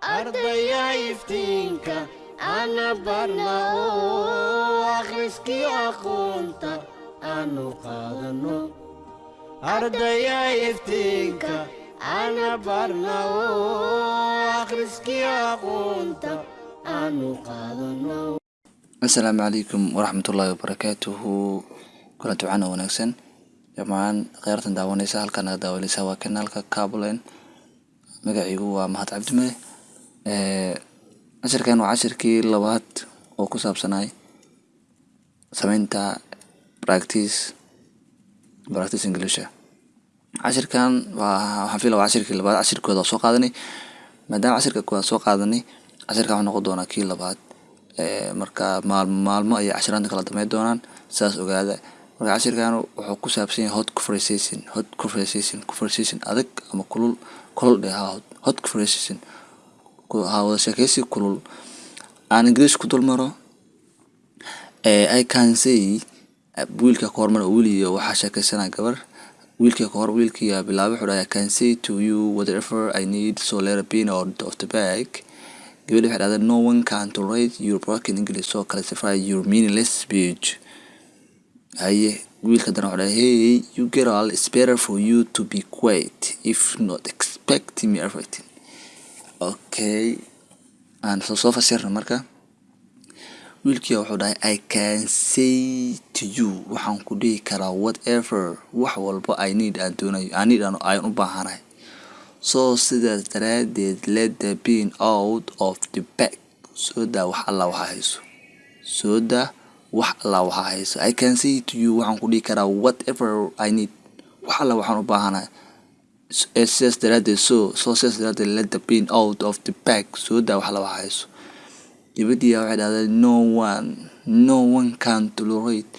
ardaya iftiinka ana barna oo akhriskii aqoonta aanu qaadano ardaya iftiinka ana barna oo akhriskii aqoonta asalaamu calaykum waraxmatullaahi wabarakaatuhu kulanti wacan oo wanaagsan. Dhammaan kheyrtan daawanaysa halkaa naga daawanaysa waa kanaalka cablen magaciigu waa mahad cabdimade cashirkan waa cashirkii labaad oo ku saabsanay sameynta practice practice englisha cashirkan waxaan filaya waa cashirkii labaad cashirkooda soo qaadanay. Maadaama cashirka koowaad soo qaadanay cashirkan wuxuu noqon doonaa kii labaad. Marka maalmo maalmo ayay cashiraanta kala dameyn doonaan sidaas ogaada. Marka cashirkan wuxuu ku saabsan yahay hot conversation hot conversation conversation adag ama kulul kulul dheh ha hot conversation wada sheekeysi kulul. Aan english ku dul maro i say wiilka ka hormar wiil iyo waxaa sheekeysanaa gabar. Wiilkii ka hor wiilkii bilaabay wuxuu dhahay i can say to you whatever i need so let pin out of the bag gabadhi waxay dhahday no one can tolerate your broken english so classify your meaningless speech. Haye wiilka dana wuxuu dhahay hey you girl it's better for you to be quiet. If not expect me everything okay aan soo soo fasirna marka wiilkii wuxuu dhahay i can say to you waxaan ku dhihi karaa whatever wax walba i need aan doonayo i need aan u baahanahay. So sidaas daraadeed let the bean out of the bag. Soo wax alla waxaa hayso. Soo daa wax alla waxaa hayso. I can say to you waxaan ku dhihi karaa whatever i need. Wax alla waxaan u baahanahay sidaas daraadeed so so sidaas daraadeed let the bean out of the bag. Soo daa wax waxaa hayso gabadhii waxay dhahday no one no one can tolerate.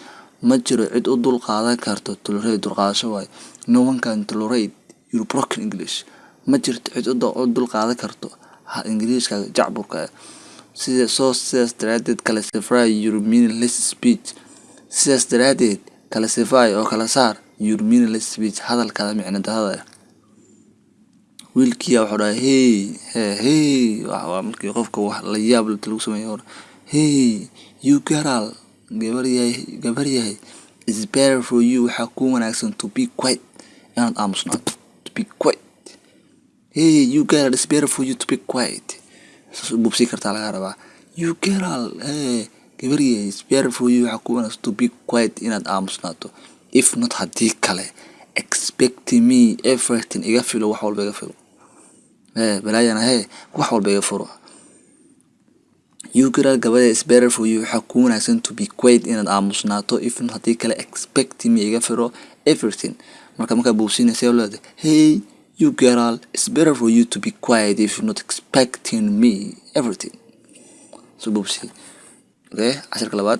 Ma jiro cid u dul qaadan karto tolerate dulqaadasho waayo no one can tolerate your broken english. Ma jirto cid u dul qaadan karto ingiriiska jacburka sida soo sidaas daraadeed classify your meaningless speech. Sidaas daraadeed classify oo kala saar your meaningless speech. Hadalkada micno wiilkiya wuxuu dhahay hey he hey. Waa markii qofka wax la yaab lagu sameeyo hey you girl gabar yahay gabar yahay is better for you. Waxaa ku wanaagsan to be quiet. Inaad aamusnaato to be quiet. Hey you girl is better for you to be quiet. Bubsi kartaa laga rabaa. You girl hey gabar yahay is better for you. Waxaa ku wanaagsan to be quiet inaad aamusnaato if not haddii kale expect me everything iga filo wax walba iga filo balaayana wax walba iga furo. You girl is better for you. Waxaa ku wanaagsan to be quiet inaad aamusnaato if not haddii kale expect me iga filo everything. Marka markaa buusinaysa leeda hey you girl better for you to be quiet if not expecting me everything. So buubsi. Okay cashirka labaad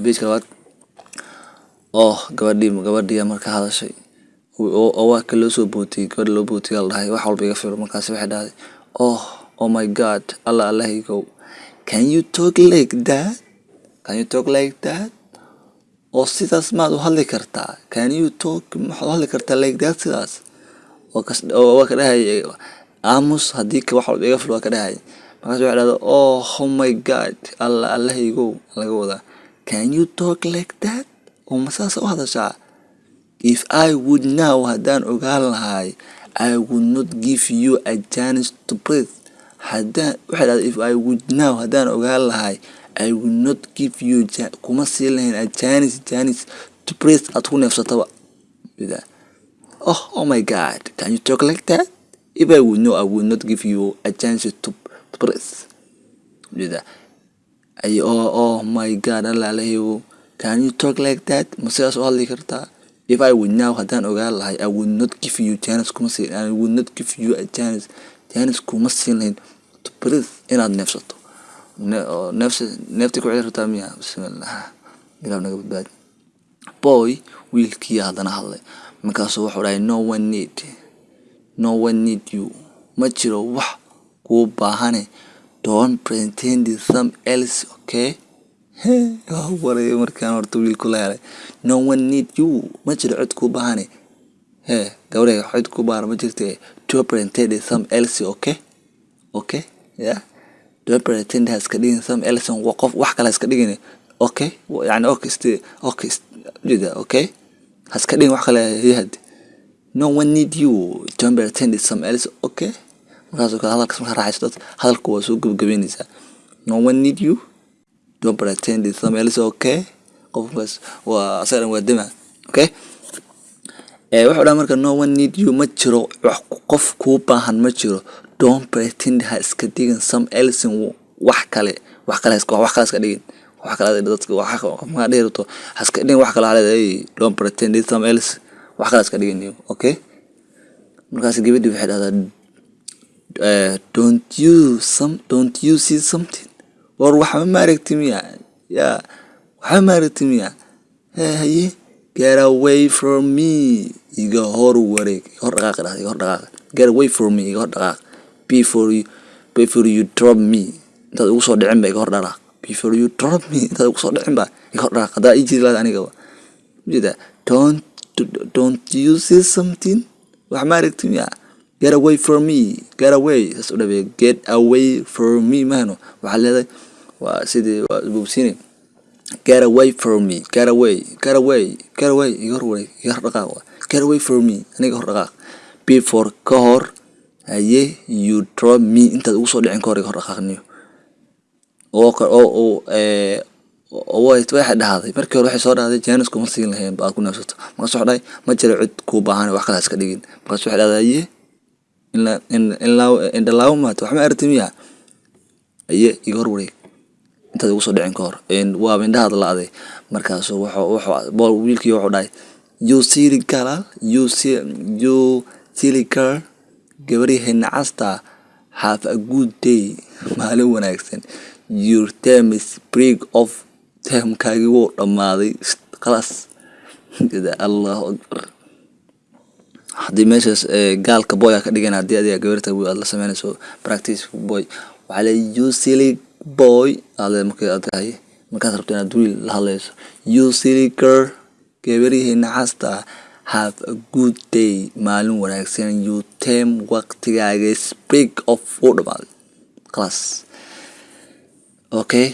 bejka labaad. Oh gabadhii gabadhii marka hadashay oo ka loo soo bootiyey gabadha loo bootiyay la dhahay wax walba iga filo markaasi waxay dhahday oh oh my god allah allahaygow can you talk like that? Can you talk like that? Oo sidaas maad u hadli kartaa? Can you talk maxaad u hadli kartaa like that sidaas? Oo waa ka dhahay aamus haddii ka wax walba iga filo waa ka dhahay markaas waxay dhahday oh oh my god allah allahaygow laga wadaa can you talk like that? Oo ma saasa u hadashaa if i would now haddaan ogaan lahay i would not give you a chance to breathe. Haddaan waxay if i would now haddaan ogaan lahay i would not give you kuma siin lahayn a chance chance to breathe aad ku neefsataba. Oh oh my god can you talk like that? If i would know i would not give you a chance to, to breathe ay oh oh my god allah alahiyow can you talk like that? Ma u hadli kartaa if i would now haddaan ogaan lahay i would not give you chance kuma siin i would not give you a chance chance kuma siin lahayn to breathe inaad neefsato neefsa neeftii ku celi miya bismillah. Ilaah naga badbaadi. Boy wiilkii haddana hadlay. Markaasuu wuxuu dhahay no one need no one need you. Ma jiro wax kuu baahane. Don't pretend some else okay waray markaan horta wiilku la helay no one need you. Ma jiro cid kuu baahane hee gabadhay cid kuu baahan ma jirte. To pretend some else okay? Okay yeah? Don't pretend ha iska dhigin some else wa qof wax kale ha iska dhigin okay? Yani okay sti okay jida okay? Ha iska dhigin wax kale yahad no one need you. Don't pretend some else okay? Markaasoo kale hadalkas markaa raaxayso dad hadalku waa soo gebagabeynaysaa no one need you don't pretend it's some else okay. Qofkaas waa asagan waa dema okay? Wuxuu dhaha marka no one need you. Ma jiro wax qof kuu baahan ma jiro. Don't pretend ha iska dhigin some else wax kale. Wax kale wax kale iska dhigin wax kale dadka wax ma dhihi rabto dhigin wax kale haleeday don't pretend some else. Wax kale iska dhigin okay? Markaas gabadhii waxay dhahdaa uh, don't you some don't you see something war waxba ma aragti miya? Ya waxba ma aragti miya? Haye get away from me. Iga hor wareeg hor dhaqaaq dhahda iga hor dhaqaaq. Get away from me iga hor dhaqaaq. Before you before you drop me. Intaad ugu soo dhicin ba iga hor dhaqaaq. Before you drop me intaad ugu soo dhicin ba iga hor dhaqaaq. Haddaa ii jiri lahayd anigaba ujeeda don't don't you see something? Wax ma aragti miya get away from me. Get away. Saas u dhabeeya get away from me. Mahno waxaa leedahay waa sidii waa bogsiine get away from me. Get away. Get away. Get away. Iga wareeg. Iga dhaqaaq. Get away from me. Aniga hor dhaqaaq. Before ka hor haye you drop me. Intaad ugu soo dhicin ka hor iga hor dhaqaaqniyo. Oo oo ee waxay dhahday markii hore waxay soo dhahday jaanis kuma siin lahayn ba aad ku neefsato. Markaas waxay dhahay ma jiro cid kuu baahan wax kale iska dhigin. Markaas waxay dhahday aye indhalaawo maata wax ma aragti miya aye iga hor wareeg. Intaad ugu soo dhicin ka hor. Waaba indhahaad la-day markaasu wiilkii wuxuu dhahay you silly girl you you silly girl gabaryahay nacasta have a good day. Maalin wanaagsan. Your term is break off. Termkaagii wuu dhammaaday. Khalaas allahu akbar haddii meeshaas gaalka boy ka dhigan haddii adiga gabarta aad la sameynayso practice boy. Waxaa le you silly boy. Aad markay aad tahay markaad rabto inaad wiil la hadlayso. You silly girl gabarihii nacasta have a good day. Maalin wanaagsan you term waqtigaaga. Off wuu dhammaaday khalaas okay?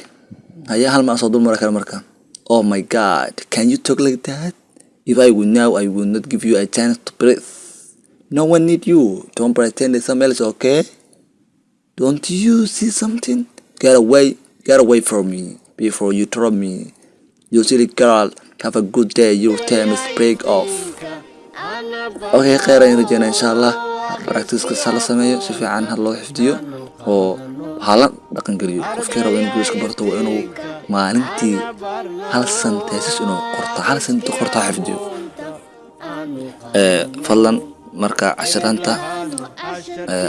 Haya hal mar soo dul mara kale marka. Oh my god can you talk like that if i would now i would not give you a chance to breathe. No one need you. Don't pretend it's somebody else okay? Don't you see something? Get away get away from me before you drop me. You silly girl have a good day. Your time is break off. Okay kheyr ayaan rajeynaa insha allah practice-ka oh, hala sameeyo si fiican ha loo xifdiyo oo hala dhaqan geliyo. Qofkii raba inuu guuska barto waa inuu maalintii hal santeesis inuu qorto hal sent qorto xifdiyo. Fadlan marka cashiraanta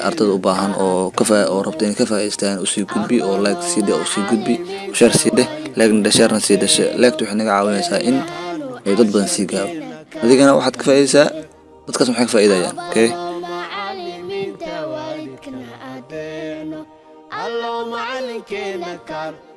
ardada u baahan oo oo rabta inay ka faa'iideystaan u sii gudbi oo like sii dheh u sii gudbi share sii dheh dheh sharena sii dheh leegta waxay naga caawinaysaa in ay dad badan sii gaaro. Adigana waxaad ka faa'iideysaa dadkaas maxay ka faa'iidayaan okay sacar